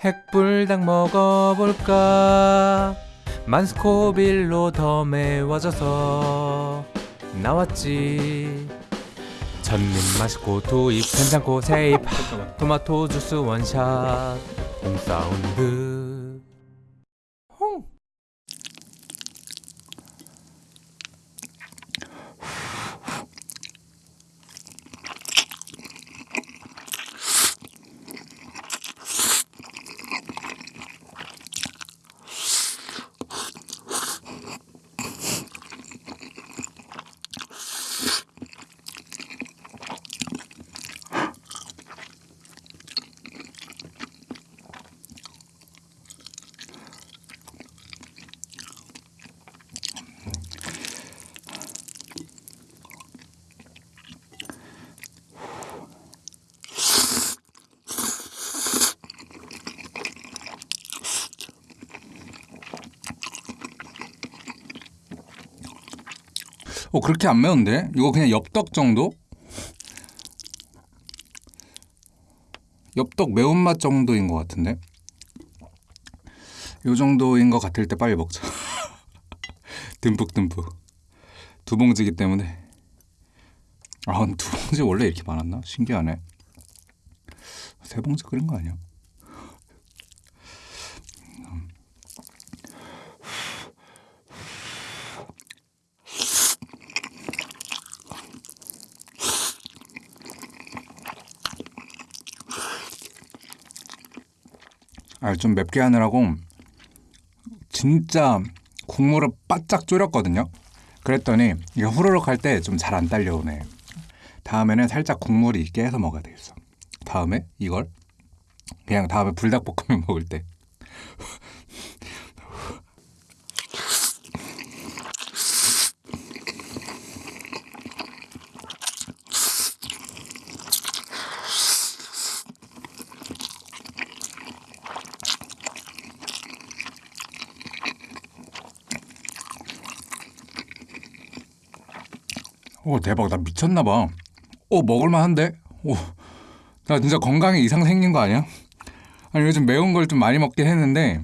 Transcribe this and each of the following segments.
핵불닭 먹어볼까? 만스코빌로 더 매워져서 나왔지. 전님 맛있고 두입 괜찮고 세입 토마토 주스 원샷 홈사운드 홍 어 그렇게 안 매운데? 이거 그냥 엽떡 정도? 엽떡 매운맛 정도인 것 같은데? 요 정도인 것 같을 때 빨리 먹자 듬뿍듬뿍 두 봉지기 때문에 아두 봉지 원래 이렇게 많았나? 신기하네 세 봉지 끓인 거 아니야? 아, 좀 맵게 하느라고 진짜 국물을 바짝 졸였거든요. 그랬더니 이게 후루룩 할 때 좀 잘 안 딸려오네. 다음에는 살짝 국물이 있게 해서 먹어야 되겠어. 다음에 이걸 그냥 다음에 불닭볶음면 먹을 때 오 대박 나 미쳤나 봐. 오 먹을만한데? 오 나 진짜 건강에 이상 생긴 거 아니야? 아니 요즘 매운 걸 좀 많이 먹긴 했는데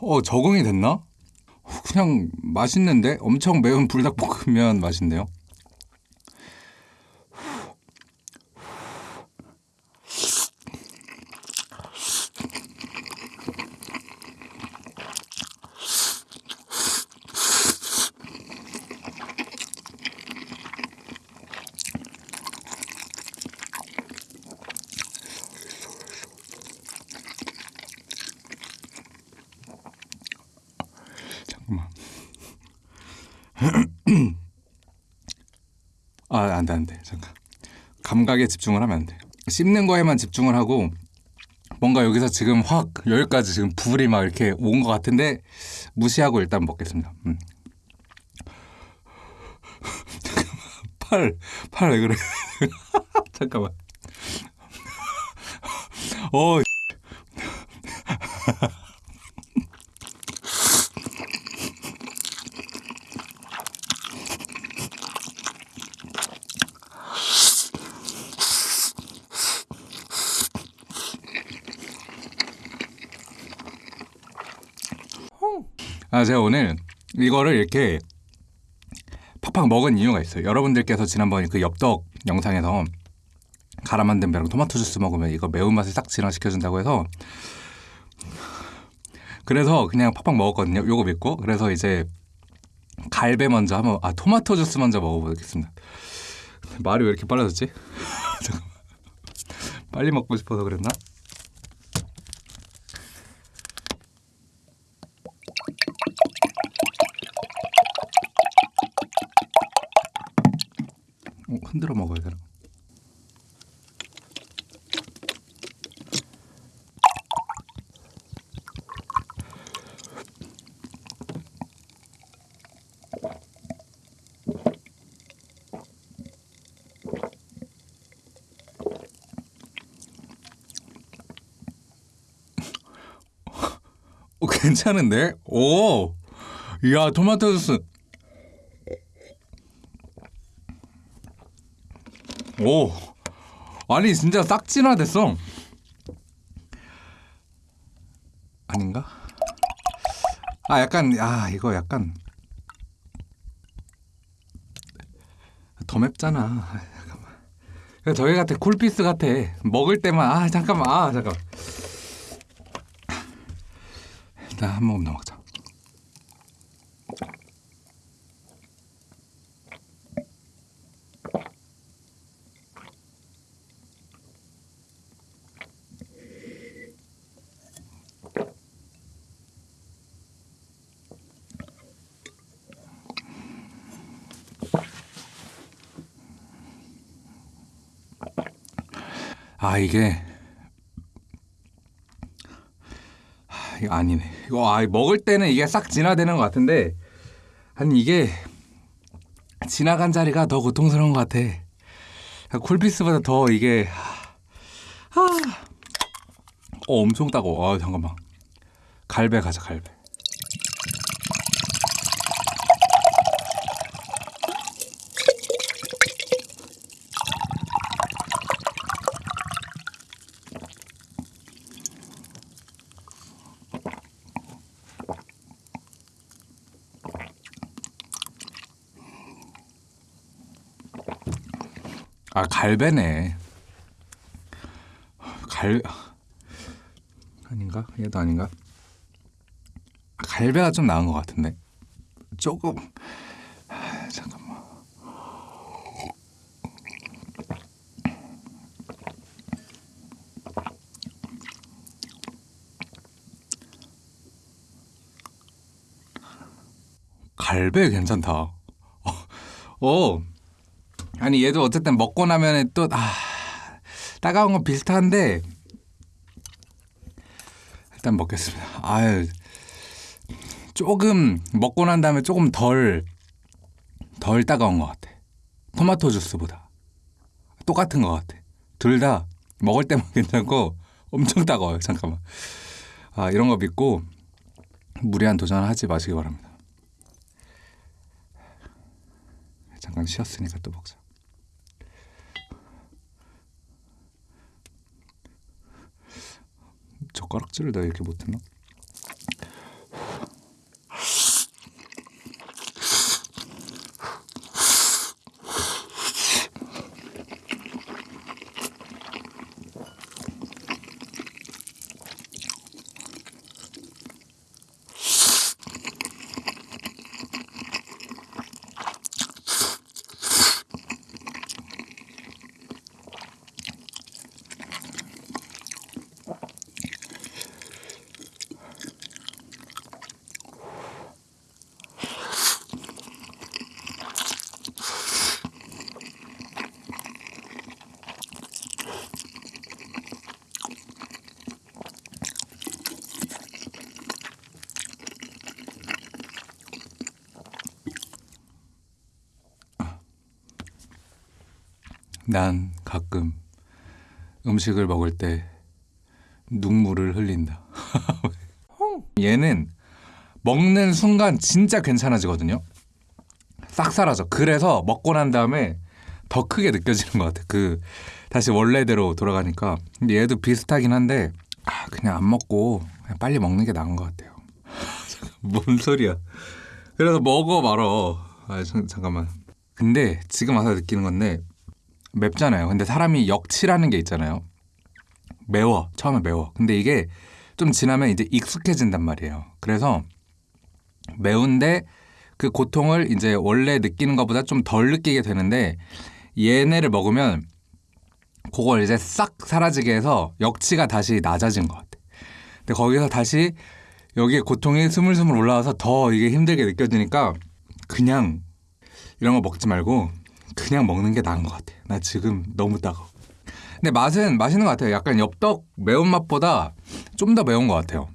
어 적응이 됐나? 그냥 맛있는데 엄청 매운 불닭볶음면 맛인데요. 아, 안 돼, 안 돼. 잠깐. 감각에 집중을 하면 안 돼. 씹는 거에만 집중을 하고 뭔가 여기서 지금 확 여기까지 지금 불이 막 이렇게 온 것 같은데 무시하고 일단 먹겠습니다. 음. 팔, 팔 왜 그래? 잠깐만. 어, 아, 제가 오늘 이거를 이렇게 팍팍 먹은 이유가 있어요. 여러분들께서 지난번에 그 엽떡 영상에서 갈아 만든 배랑 토마토 주스 먹으면 이거 매운맛을 싹 진화시켜준다고 해서 그래서 그냥 팍팍 먹었거든요. 요거 믿고. 그래서 이제 갈배 먼저 한번 아 토마토 주스 먼저 먹어보겠습니다. 말이 왜 이렇게 빨라졌지? 빨리 먹고 싶어서 그랬나? 괜찮은데? 오! 야, 토마토 주스. 오. 아니, 진짜 싹 진화됐어. 아닌가? 아 약간 아 이거 약간 더 맵잖아. 아, 잠깐만. 저희 같아 쿨피스 같아. 먹을 때만 아 잠깐만 아 잠깐. 일단 한 모금 더 먹자. 아 이게 이거 아니네. 이거 아 먹을 때는 이게 싹 진화되는 것 같은데 아니 이게 지나간 자리가 더 고통스러운 것 같아. 아, 쿨피스보다 더 이게 아, 어 엄청 따가워. 아 잠깐만. 갈배 가자 갈배. 아 갈배네. 갈 아닌가? 얘도 아닌가? 갈배가 좀 나은 것 같은데 조금 아, 잠깐만. 갈배 괜찮다. 어, 어. 아니 얘도 어쨌든 먹고 나면은 또 아, 따가운 건 비슷한데 일단 먹겠습니다. 아유 조금 먹고 난 다음에 조금 덜 덜 따가운 것 같아. 토마토 주스보다 똑같은 것 같아. 둘 다 먹을 때만 괜찮고 엄청 따가워요. 잠깐만. 아 이런 거 믿고 무리한 도전하지 마시기 바랍니다. 잠깐 쉬었으니까 또 먹자. 젓가락질을 내가 이렇게 못했나? 난 가끔 음식을 먹을 때 눈물을 흘린다. 얘는 먹는 순간 진짜 괜찮아지거든요. 싹 사라져. 그래서 먹고 난 다음에 더 크게 느껴지는 것 같아. 그 다시 원래대로 돌아가니까. 근데 얘도 비슷하긴 한데 아, 그냥 안 먹고 그냥 빨리 먹는 게 나은 것 같아요. 뭔 소리야? 그래서 먹어 말어. 아 잠- 잠깐만. 근데 지금 와서 느끼는 건데 맵잖아요. 근데 사람이 역치라는 게 있잖아요. 매워. 처음에 매워. 근데 이게 좀 지나면 이제 익숙해진단 말이에요. 그래서 매운데 그 고통을 이제 원래 느끼는 것보다 좀 덜 느끼게 되는데 얘네를 먹으면 그걸 이제 싹 사라지게 해서 역치가 다시 낮아진 것 같아. 근데 거기서 다시 여기에 고통이 스물스물 올라와서 더 이게 힘들게 느껴지니까 그냥 이런 거 먹지 말고 그냥 먹는 게 나은 것 같아. 나 지금 너무 따가워. 근데 맛은 맛있는 것 같아요. 약간 엽떡 매운맛보다 좀 더 매운 것 같아요.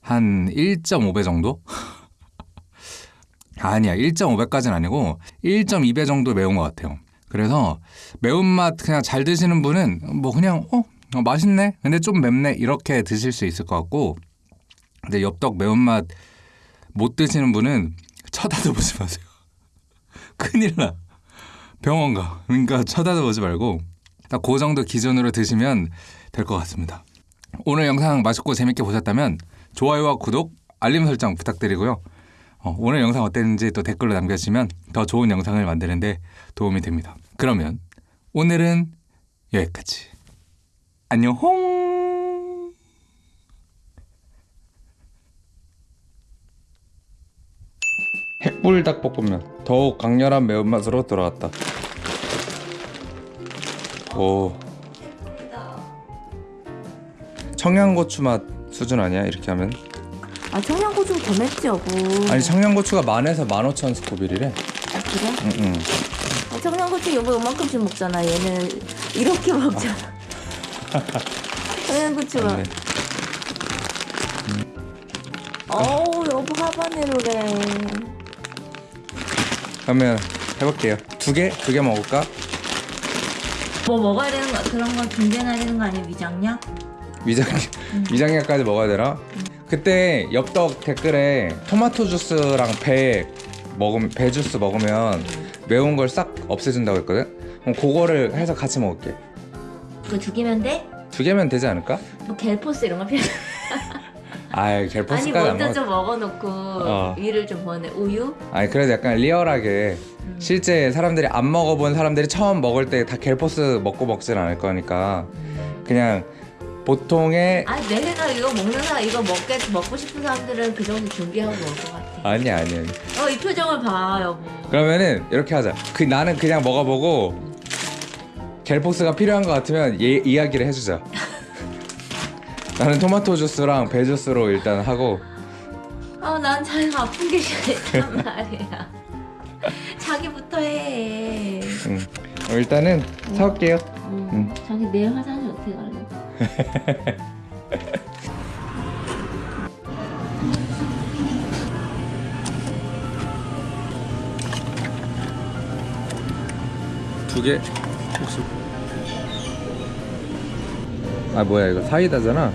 한 1.5배 정도? 아니야, 1.5배까지는 아니고 1.2배 정도 매운 것 같아요. 그래서 매운맛 그냥 잘 드시는 분은 뭐 그냥 어, 어, 맛있네. 근데 좀 맵네 이렇게 드실 수 있을 것 같고, 근데 엽떡 매운맛 못 드시는 분은 쳐다도 보지 마세요. 큰일 나. 병원 가. 그러니까 쳐다도 보지 말고 딱 그 정도 기준으로 드시면 될 것 같습니다. 오늘 영상 맛있고 재밌게 보셨다면 좋아요와 구독, 알림 설정 부탁드리고요. 어, 오늘 영상 어땠는지 또 댓글로 남겨주시면 더 좋은 영상을 만드는데 도움이 됩니다. 그러면 오늘은 여기까지. 안녕. 핵불닭볶음면 더욱 강렬한 매운맛으로 돌아왔다. 오. 청양고추 맛 수준 아니야 이렇게 하면? 아 청양고추 더 맵지 여보 아니 청양고추가 만에서 만 오천 스코빌이래. 아, 그래? 응응. 아, 청양고추 여보 요만큼씩 먹잖아 얘는 이렇게 먹잖아 청양고추가 네. 어우 여보 하바네로래 그러면 해볼게요. 두 개? 두 개 먹을까? 뭐 먹어야 되는 거 그런 거 준비해놔야 되는 거 아니야 위장약? 위장 위장약까지 먹어야 되나? 그때 엽떡 댓글에 토마토 주스랑 배 먹음 배 주스 먹으면 매운 걸 싹 없애준다고 했거든. 그럼 그거를 해서 같이 먹을게. 그거 두 개면 돼? 두 개면 되지 않을까? 뭐 갤포스 이런 거 필요 아이 아니 갤포스까지 안 먼저 먹. 좀 먹어놓고 어. 위를 좀 보내 우유? 아니 그래도 약간 리얼하게 음. 실제 사람들이 안 먹어본 사람들이 처음 먹을 때 다 갤포스 먹고 먹진 않을 거니까 그냥 보통의 아니 내가 이거 먹는 사람 이거 먹게 먹고 싶은 사람들은 그 정도 준비하고 먹을 것 같아 아니 아니 아니 어 이 표정을 봐 여보 그러면은 이렇게 하자 그 나는 그냥 먹어보고 갤포스가 필요한 것 같으면 얘 이야기를 해주자 나는 토마토 주스랑 배 주스로 일단 하고. 아난 잘 아픈 게 싫단 말이야. 자기부터 해. 음. 어, 일단은 사올게요. 음, 음. 자기 내일 화장실 어떻게 갈래? 두 개. 혹시 아 뭐야 이거 사이다잖아